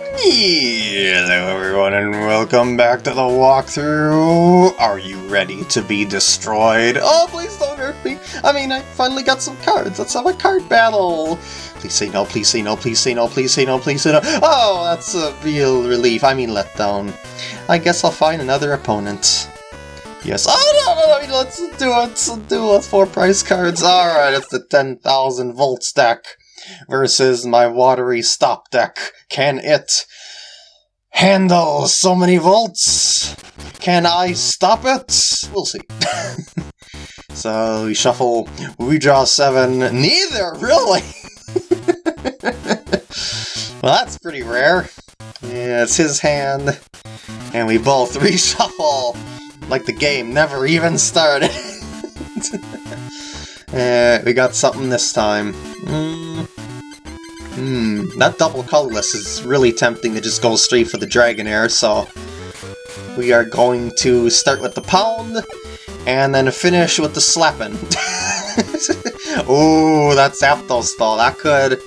Hello everyone and welcome back to the walkthrough! Are you ready to be destroyed? Oh, please don't hurt me! I mean, I finally got some cards. Let's have a card battle! Please say no, please say no, please say no, please say no, please say no. Oh, that's a real relief. I mean letdown. I guess I'll find another opponent. Yes. Oh, no, no, no, let's do it. Let's do it. Four prize cards. Alright, it's the 10,000 volts deck versus my watery stop deck. Can it handle so many volts? Can I stop it? We'll see. so we shuffle, we draw seven. Neither, really? well, that's pretty rare. Yeah, it's his hand. And we both reshuffle like the game never even started. uh, we got something this time. Mm. Hmm, that double colorless is really tempting to just go straight for the Dragonair, so we are going to start with the pound, and then finish with the slapping. oh, that's Zapdos though. That could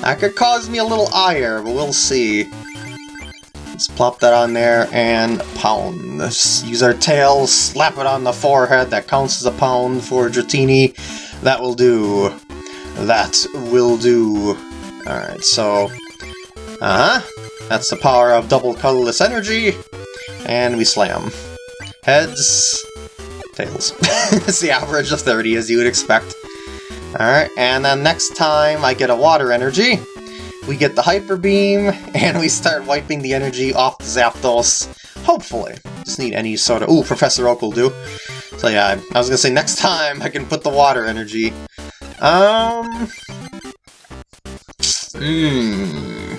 that could cause me a little ire, but we'll see. Let's plop that on there and pound. Let's use our tail, slap it on the forehead. That counts as a pound for Dratini. That will do. That will do. Alright, so... Uh-huh. That's the power of double colorless energy. And we slam. Heads... Tails. it's the average of 30, as you would expect. Alright, and then next time I get a water energy, we get the Hyper Beam, and we start wiping the energy off the Zapdos. Hopefully. Just need any sort of... Ooh, Professor Oak will do. So yeah, I was gonna say next time I can put the water energy. Um... Hmm.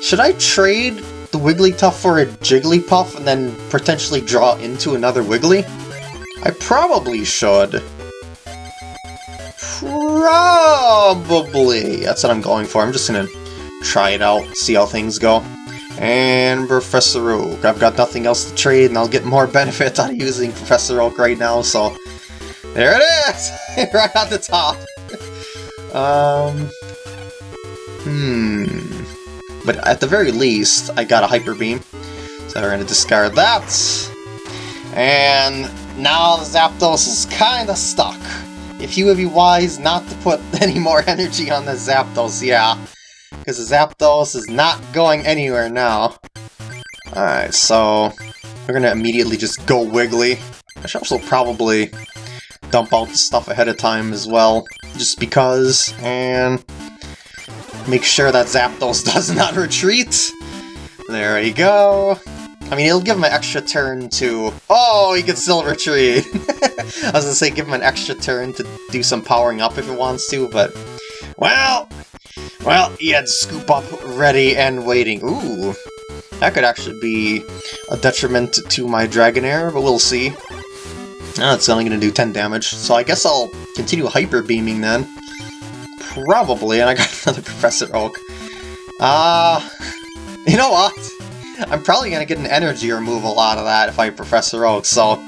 Should I trade the Wigglytuff for a Jigglypuff and then potentially draw into another Wiggly? I probably should. Probably. That's what I'm going for. I'm just gonna try it out, see how things go. And Professor Oak. I've got nothing else to trade, and I'll get more benefit out of using Professor Oak right now, so... There it is! right at the top! um... Hmm... But at the very least, I got a Hyper Beam. So we're going to discard that. And now Zapdos is kind of stuck. If you would be wise not to put any more energy on the Zapdos, yeah. Because the Zapdos is not going anywhere now. Alright, so we're going to immediately just go Wiggly. I should also probably dump out the stuff ahead of time as well, just because, and Make sure that Zapdos does not retreat. There we go. I mean, it'll give him an extra turn to... Oh, he can still retreat! I was gonna say give him an extra turn to do some powering up if it wants to, but... Well... Well, he had Scoop Up ready and waiting. Ooh, that could actually be a detriment to my Dragonair, but we'll see. Oh, it's only to do 10 damage, so I guess I'll continue Hyper Beaming then. Probably, and I got another Professor Oak. Ah, uh, you know what? I'm probably going to get an energy removal out of that if I Professor Oak, so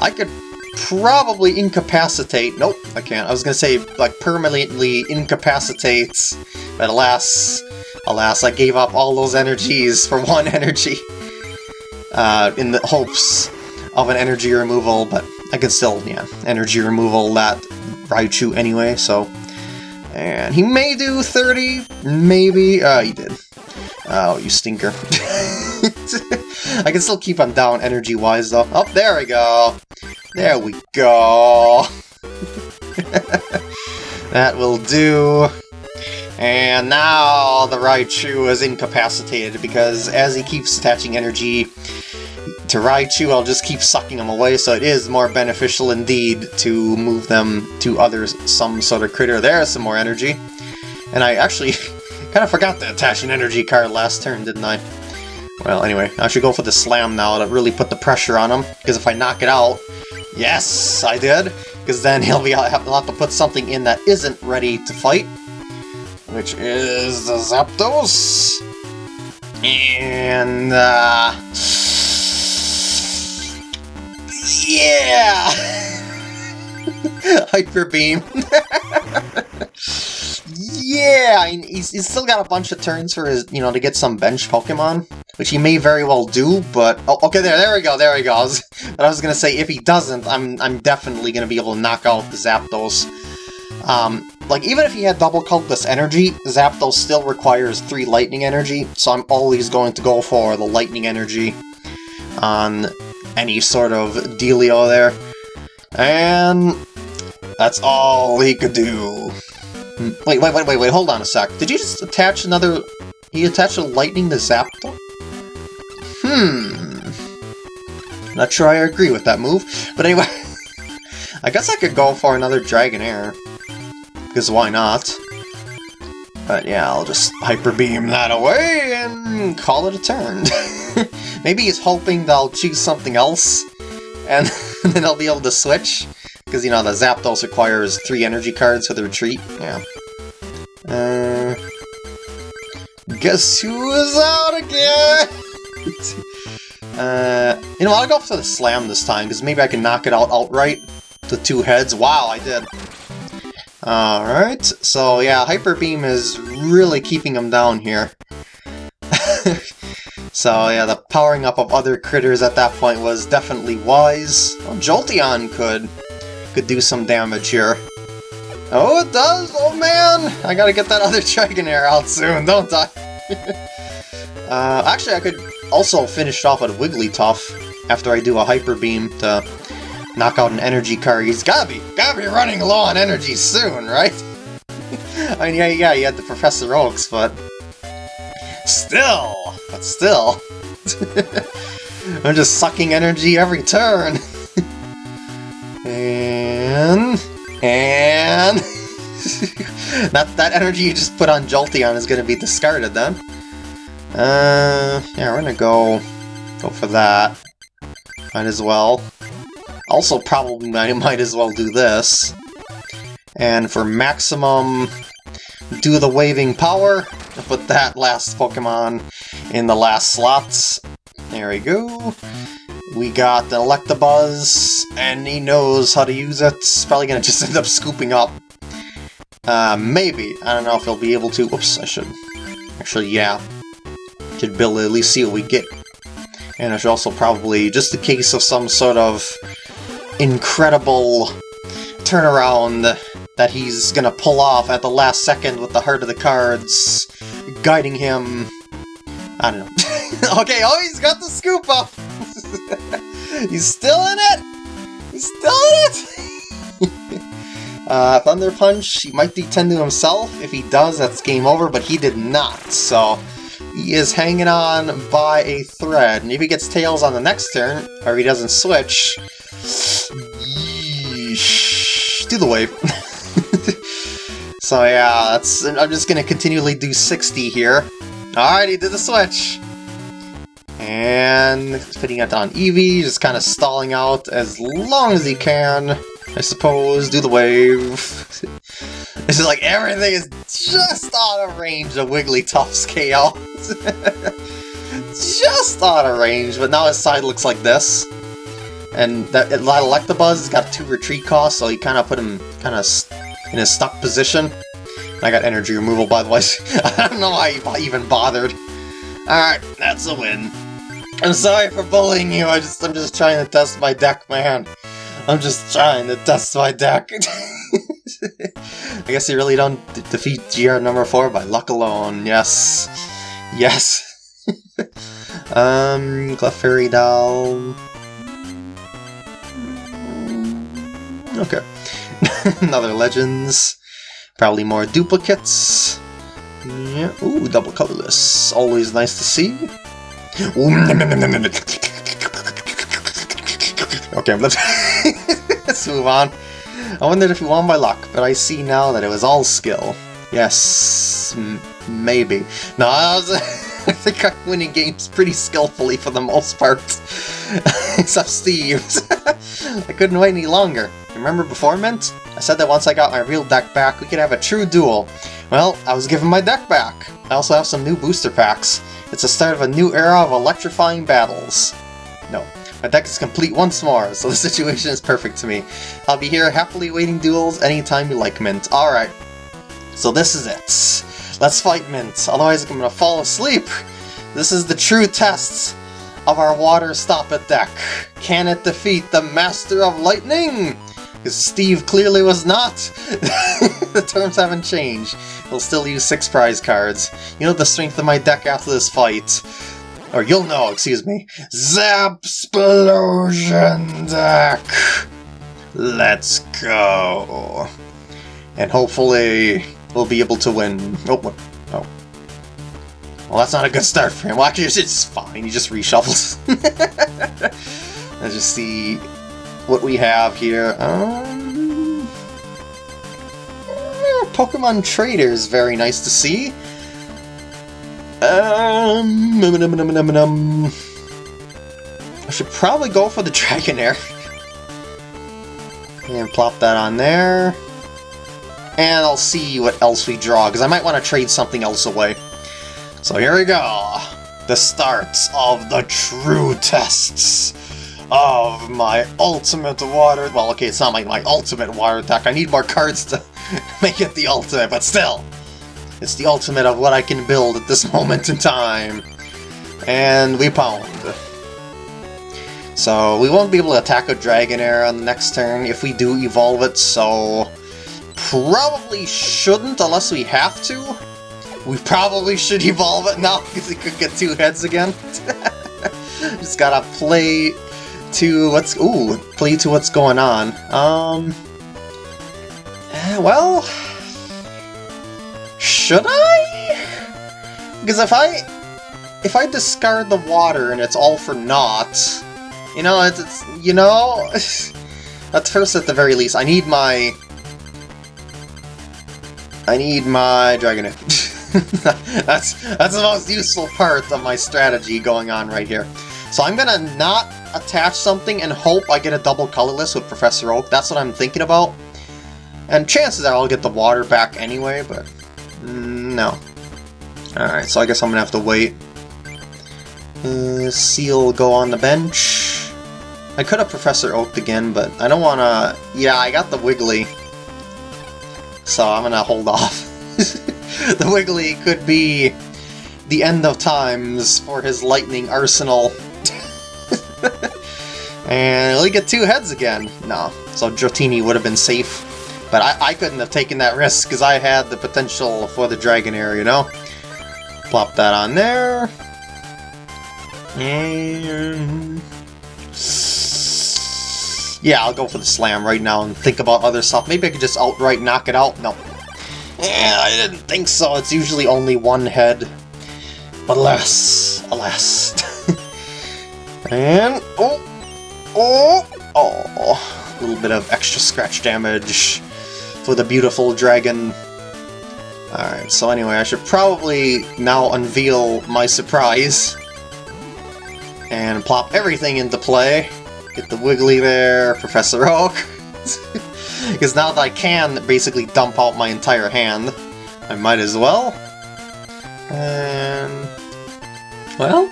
I could probably incapacitate... Nope, I can't. I was going to say, like, permanently incapacitates, but alas, alas, I gave up all those energies for one energy uh, in the hopes of an energy removal, but I can still, yeah, energy removal that Raichu anyway, so and he may do 30, maybe. Uh, he did. Oh, you stinker. I can still keep him down energy-wise, though. Oh, there we go. There we go. that will do. And now the Raichu is incapacitated because as he keeps attaching energy to Raichu, I'll just keep sucking them away, so it is more beneficial indeed to move them to other some sort of critter. There's some more energy. And I actually kind of forgot to attach an energy card last turn, didn't I? Well, anyway, I should go for the slam now to really put the pressure on him, because if I knock it out... Yes, I did! Because then he'll be he'll have to put something in that isn't ready to fight, which is the Zapdos. And, uh... Yeah! Hyper Beam. yeah, he's, he's still got a bunch of turns for his, you know, to get some bench Pokemon, which he may very well do, but... Oh, okay, there, there we go, there he goes. But I was gonna say, if he doesn't, I'm, I'm definitely gonna be able to knock out the Zapdos. Um, like, even if he had double colorless energy, Zapdos still requires 3 lightning energy, so I'm always going to go for the lightning energy on any sort of dealio there. And that's all he could do. Wait, wait, wait, wait, wait, hold on a sec. Did you just attach another... He attached a lightning to Zapdos? Hmm... Not sure I agree with that move, but anyway... I guess I could go for another Dragonair. Because why not? But yeah, I'll just Hyper Beam that away and call it a turn. Maybe he's hoping that I'll choose something else, and then I'll be able to switch. Because, you know, the Zapdos requires three energy cards for the retreat. Yeah. Uh, guess who is out again? uh, you know, I'll go for the Slam this time, because maybe I can knock it out outright. The two heads. Wow, I did. Alright, so yeah, Hyper Beam is really keeping him down here. so yeah, the powering up of other critters at that point was definitely wise. Well, Jolteon could could do some damage here. Oh, it does? Oh man! I gotta get that other Dragonair out soon, don't I? uh, actually, I could also finish off with Wigglytuff after I do a Hyper Beam to knock out an energy card. He's gotta be, gotta be running low on energy soon, right? I mean, yeah, yeah, you had the Professor Oaks, but... Still! But still! I'm just sucking energy every turn! and... And... that, that energy you just put on Jolteon is gonna be discarded then. Uh, yeah, we're gonna go... go for that. Might as well. Also probably I might as well do this. And for maximum do the waving power, put that last Pokemon in the last slots. There we go. We got the Electabuzz, and he knows how to use it. Probably gonna just end up scooping up. Uh, maybe. I don't know if he'll be able to. Oops, I should. Actually, yeah. Should build at least see what we get. And I should also probably, just in case of some sort of incredible turnaround that he's gonna pull off at the last second with the heart of the cards guiding him. I don't know. okay, oh, he's got the scoop up! he's still in it! He's still in it! uh, Thunder Punch, he might D10 to himself. If he does, that's game over, but he did not, so he is hanging on by a thread. And if he gets Tails on the next turn, or he doesn't switch, Yeesh. Do the wave. So yeah, that's. I'm just gonna continually do 60 here. Alright, he did the switch. And putting it on Eevee, just kind of stalling out as long as he can. I suppose, do the wave. this is like everything is just out of range of Wigglytuff's KO. just out of range, but now his side looks like this. And that Electabuzz has got two retreat costs, so you kind of put him kind of in a stuck position. I got energy removal, by the way. I don't know why I even bothered. Alright, that's a win. I'm sorry for bullying you, I just, I'm just trying to test my deck, man. I'm just trying to test my deck. I guess you really don't defeat GR number 4 by luck alone, yes. Yes. um, Clefairy Doll... Okay. Another Legends. Probably more duplicates. Yeah. Ooh, double colorless. Always nice to see. okay, let's, let's move on. I wondered if you won by luck, but I see now that it was all skill. Yes, maybe. No, I, was, I think I'm winning games pretty skillfully for the most part. Except Steve's. I couldn't wait any longer. Remember before, Mint? I said that once I got my real deck back, we could have a true duel. Well, I was given my deck back. I also have some new booster packs. It's the start of a new era of electrifying battles. No, my deck is complete once more, so the situation is perfect to me. I'll be here happily waiting duels anytime you like, Mint. Alright. So this is it. Let's fight Mint, otherwise I'm gonna fall asleep. This is the true test of our water stop deck. Can it defeat the Master of Lightning? Because Steve clearly was not. the terms haven't changed. He'll still use six prize cards. You know the strength of my deck after this fight. Or you'll know, excuse me. Zapsplosion deck! Let's go. And hopefully we'll be able to win. Oh, oh. Well, that's not a good start for him. Well, actually, it's fine. He just reshuffles. Let's just see what we have here. Um, Pokemon Trader is very nice to see. Um, num, num, num, I should probably go for the Dragonair. and plop that on there. And I'll see what else we draw, because I might want to trade something else away. So here we go. The start of the true tests of my ultimate water... Well, okay, it's not like my ultimate water attack. I need more cards to make it the ultimate, but still. It's the ultimate of what I can build at this moment in time. And we pound. So we won't be able to attack a Dragonair on the next turn if we do evolve it, so probably shouldn't unless we have to. We probably should evolve it now because it could get two heads again. Just gotta play to what's ooh play to what's going on. Um, eh, well, should I? Because if I if I discard the water and it's all for naught, you know, it's, it's you know, at first at the very least, I need my I need my Dragonair. that's that's the most useful part of my strategy going on right here. So I'm gonna not attach something and hope I get a double colorless with Professor Oak. That's what I'm thinking about. And chances are I'll get the water back anyway, but mm, no. Alright, so I guess I'm gonna have to wait. Uh, Seel go on the bench. I could have Professor Oaked again, but I don't want to... Yeah, I got the Wiggly. So I'm gonna hold off. the Wiggly could be the end of times for his lightning arsenal. and we get two heads again. No, so Dratini would have been safe. But I, I couldn't have taken that risk because I had the potential for the Dragonair, you know? Plop that on there. And... Yeah, I'll go for the slam right now and think about other stuff. Maybe I could just outright knock it out. No. Yeah, I didn't think so. It's usually only one head. But alas, alas. and, oh, oh, oh, a little bit of extra scratch damage for the beautiful dragon. Alright, so anyway, I should probably now unveil my surprise. And plop everything into play. Get the Wiggly there, Professor Oak. Because now that I can basically dump out my entire hand, I might as well. And... Well...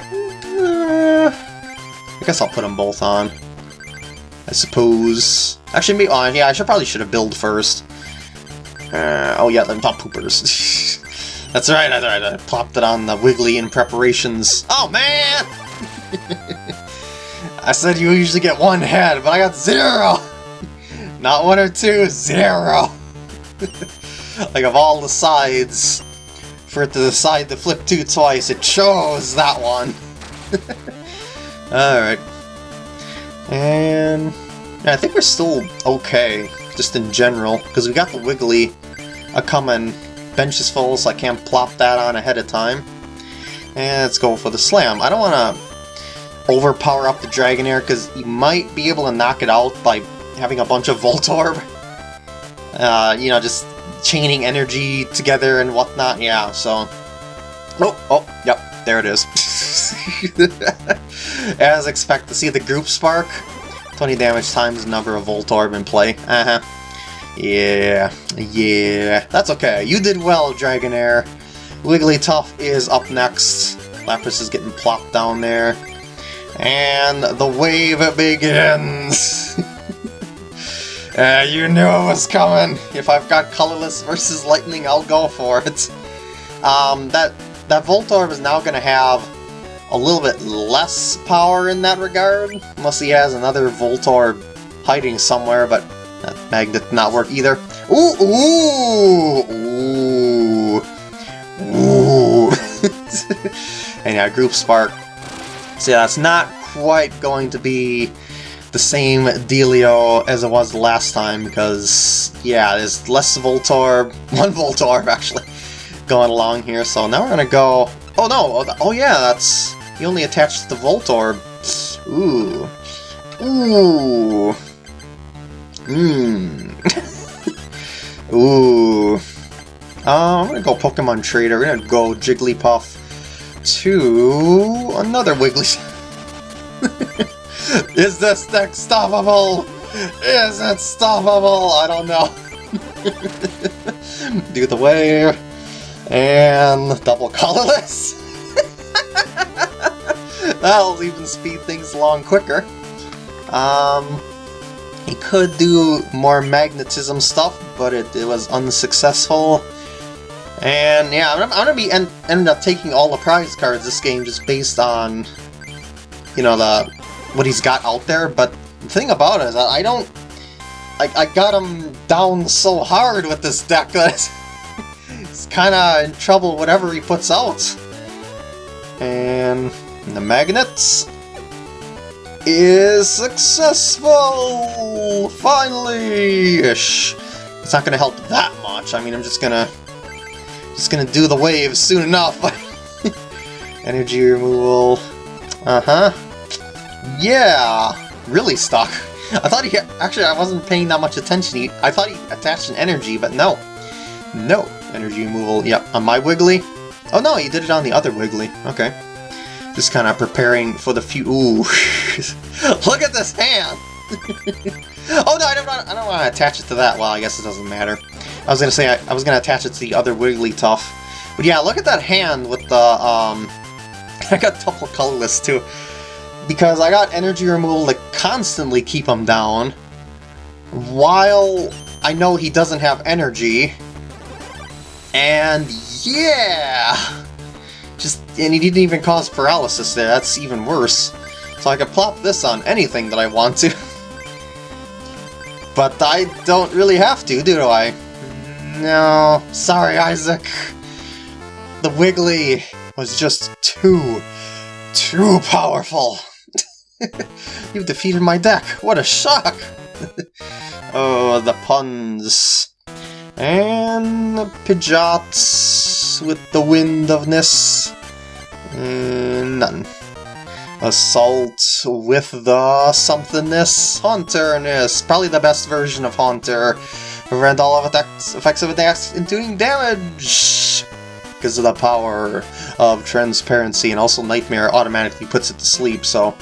Uh, I guess I'll put them both on. I suppose... Actually, maybe, oh, yeah, I should probably should have build first. Uh, oh yeah, them top poopers. that's right, that's right, I plopped it on the Wiggly in preparations. Oh man! I said you usually get one head, but I got zero! Not one or two, zero! like of all the sides, for it to decide to flip two twice, it chose that one! Alright. And... I think we're still okay just in general, because we got the Wiggly a coming. Bench is full, so I can't plop that on ahead of time. And let's go for the Slam. I don't want to overpower up the Dragonair, because you might be able to knock it out by having a bunch of Voltorb. Uh, you know, just chaining energy together and whatnot, yeah, so... Oh, oh, yep, there it is. As expected, to see the group spark? 20 damage times number of Voltorb in play. Uh-huh. Yeah, yeah. That's okay. You did well, Dragonair. Wigglytuff is up next. Lapras is getting plopped down there. And the wave begins! Uh, you knew it was coming! If I've got colorless versus lightning, I'll go for it. Um, that, that Voltorb is now gonna have a little bit less power in that regard, unless he has another Voltorb hiding somewhere, but that magnet did not work either. Ooh, ooh, ooh, ooh. and yeah, Group Spark. So yeah, that's not quite going to be the same dealio as it was last time, because, yeah, there's less Voltorb, one Voltorb actually, going along here, so now we're gonna go... Oh no, oh yeah, that's... He only attached the Voltorb. Ooh. Ooh. Mmm. Ooh. Uh, I'm gonna go Pokemon Trader. We're gonna go Jigglypuff to another Wiggly. Is this stoppable? Is it stoppable? I don't know. Do the wave. And double colorless. That'll even speed things along quicker. Um, he could do more magnetism stuff, but it, it was unsuccessful. And yeah, I'm, I'm gonna be end, end up taking all the prize cards this game just based on, you know, the what he's got out there. But the thing about it is, I, don't, I, I got him down so hard with this deck that it's kind of in trouble whatever he puts out. And the magnets is successful! Finally-ish. It's not gonna help that much. I mean, I'm just gonna just gonna do the wave soon enough. Energy removal. Uh-huh. Yeah! Really stuck. I thought he... Actually, I wasn't paying that much attention. He, I thought he attached an energy, but no. No. Energy removal. Yep, on my Wiggly. Oh no, he did it on the other Wiggly. Okay. Just kind of preparing for the few. Ooh, look at this hand! oh no, I don't. I don't want to attach it to that. Well, I guess it doesn't matter. I was gonna say I, I was gonna attach it to the other Wigglytuff, but yeah, look at that hand with the um. I got double colorless too, because I got energy removal to constantly keep him down, while I know he doesn't have energy. And yeah! Just, and he didn't even cause paralysis there, that's even worse. So I could plop this on anything that I want to. but I don't really have to, do I? No, sorry Isaac. The Wiggly was just too, too powerful. You've defeated my deck, what a shock! oh, the puns. And Pidgeots with the wind of ness. Mm, none. Assault with the somethingness, Haunterness. Probably the best version of Haunter. Prevent all of attacks, effects of attacks in doing damage! Because of the power of transparency, and also Nightmare automatically puts it to sleep, so...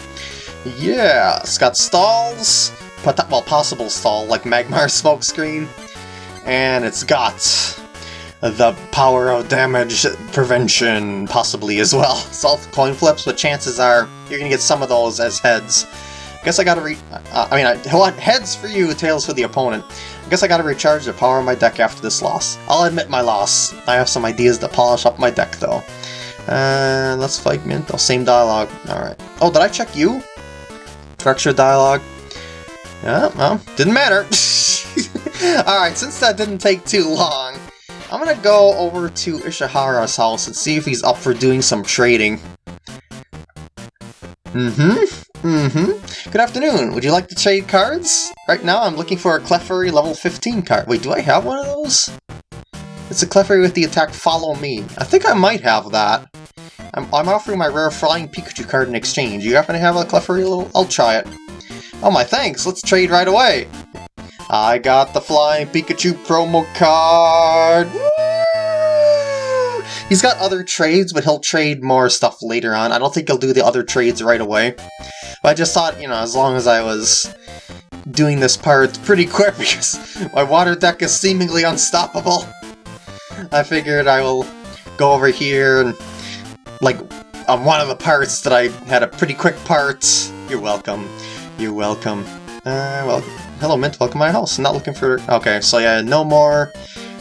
Yeah, it's got stalls, well, possible stall, like Magmar Smokescreen, and it's got the power of damage prevention, possibly, as well. Soft coin flips, but chances are you're gonna get some of those as heads. I guess I gotta re- uh, I mean, I want heads for you, tails for the opponent. I guess I gotta recharge the power of my deck after this loss. I'll admit my loss. I have some ideas to polish up my deck, though. Uh, let's fight Mint. Oh, same dialogue. Alright. Oh, did I check you? Structure dialogue. Yeah, well, didn't matter. Alright, since that didn't take too long, I'm gonna go over to Ishihara's house and see if he's up for doing some trading. Mm-hmm, mm-hmm. Good afternoon, would you like to trade cards? Right now I'm looking for a Clefairy level 15 card. Wait, do I have one of those? It's a Clefairy with the attack Follow Me. I think I might have that. I'm, I'm offering my rare Flying Pikachu card in exchange. You happen to have a Clefairy little? I'll try it. Oh my thanks, let's trade right away. I got the Flying Pikachu promo card! Woo! He's got other trades, but he'll trade more stuff later on. I don't think he'll do the other trades right away. But I just thought, you know, as long as I was doing this part pretty quick because my water deck is seemingly unstoppable, I figured I will go over here and, like, on one of the parts that I had a pretty quick part. You're welcome. You're welcome. Uh, well, hello Mint, welcome to my house. Not looking for... Okay, so yeah, no more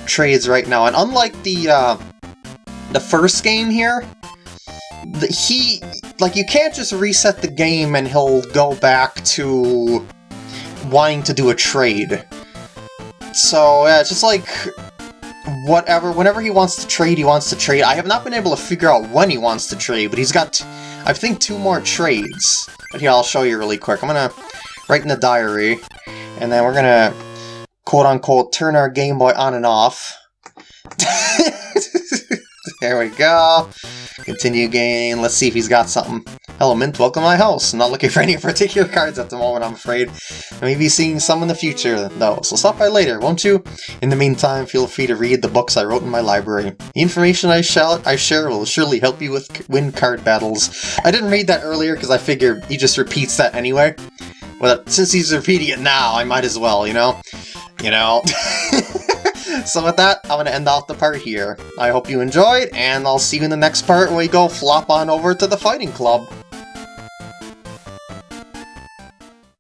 trades right now. And unlike the, uh, the first game here, the, he... Like, you can't just reset the game and he'll go back to wanting to do a trade. So, yeah, it's just like whatever, whenever he wants to trade, he wants to trade. I have not been able to figure out when he wants to trade, but he's got, I think, two more trades. But here, I'll show you really quick. I'm gonna write in the diary, and then we're gonna, quote-unquote, turn our Game Boy on and off. there we go. Continue game. Let's see if he's got something. Hello, Mint. Welcome to my house. Not looking for any particular cards at the moment, I'm afraid. I may be seeing some in the future, though, so stop by later, won't you? In the meantime, feel free to read the books I wrote in my library. The information I, shall I share will surely help you with win card battles. I didn't read that earlier because I figured he just repeats that anyway. But since he's repeating it now, I might as well, you know? You know? so with that, I'm going to end off the part here. I hope you enjoyed, and I'll see you in the next part when we go flop on over to the Fighting Club.